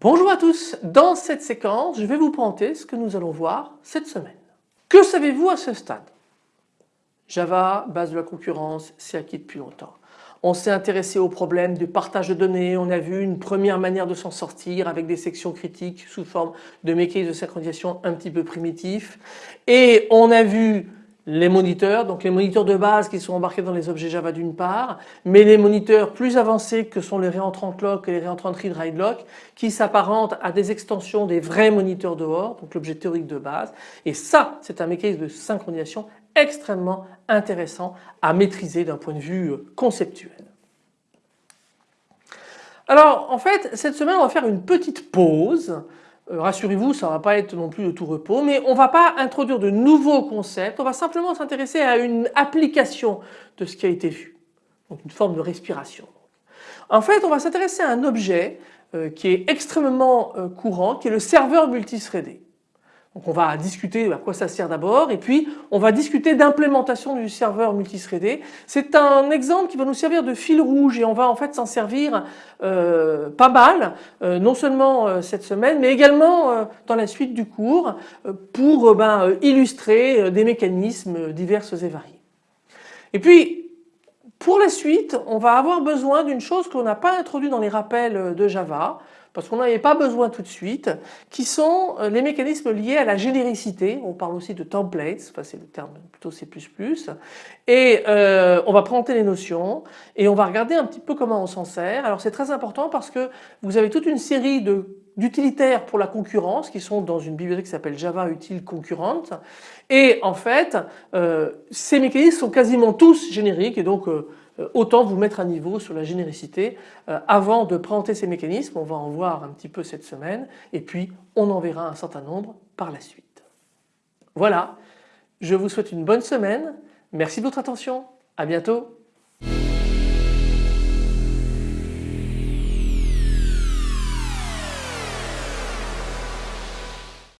Bonjour à tous, dans cette séquence je vais vous présenter ce que nous allons voir cette semaine. Que savez-vous à ce stade? Java, base de la concurrence, c'est acquis depuis longtemps. On s'est intéressé au problème du partage de données, on a vu une première manière de s'en sortir avec des sections critiques sous forme de mécanismes de synchronisation un petit peu primitifs et on a vu les moniteurs, donc les moniteurs de base qui sont embarqués dans les objets Java d'une part, mais les moniteurs plus avancés que sont les réentrants lock et les réentrants read lock qui s'apparentent à des extensions des vrais moniteurs dehors, donc l'objet théorique de base. Et ça, c'est un mécanisme de synchronisation extrêmement intéressant à maîtriser d'un point de vue conceptuel. Alors en fait cette semaine on va faire une petite pause euh, rassurez-vous, ça ne va pas être non plus de tout repos, mais on ne va pas introduire de nouveaux concepts, on va simplement s'intéresser à une application de ce qui a été vu, donc une forme de respiration. En fait, on va s'intéresser à un objet euh, qui est extrêmement euh, courant, qui est le serveur multithreadé. Donc on va discuter à quoi ça sert d'abord et puis on va discuter d'implémentation du serveur multithreadé. C'est un exemple qui va nous servir de fil rouge et on va en fait s'en servir euh, pas mal, euh, non seulement euh, cette semaine mais également dans la suite du cours pour ben, illustrer des mécanismes divers et variés. Et puis pour la suite on va avoir besoin d'une chose qu'on n'a pas introduite dans les rappels de Java parce qu'on n'avait pas besoin tout de suite, qui sont euh, les mécanismes liés à la généricité. On parle aussi de templates, c'est le terme plutôt C++. Et euh, on va présenter les notions et on va regarder un petit peu comment on s'en sert. Alors c'est très important parce que vous avez toute une série d'utilitaires pour la concurrence qui sont dans une bibliothèque qui s'appelle Java Util Concurrente et en fait euh, ces mécanismes sont quasiment tous génériques et donc autant vous mettre à niveau sur la généricité euh, avant de présenter ces mécanismes. On va en voir un petit peu cette semaine et puis on en verra un certain nombre par la suite. Voilà, je vous souhaite une bonne semaine. Merci de votre attention. À bientôt.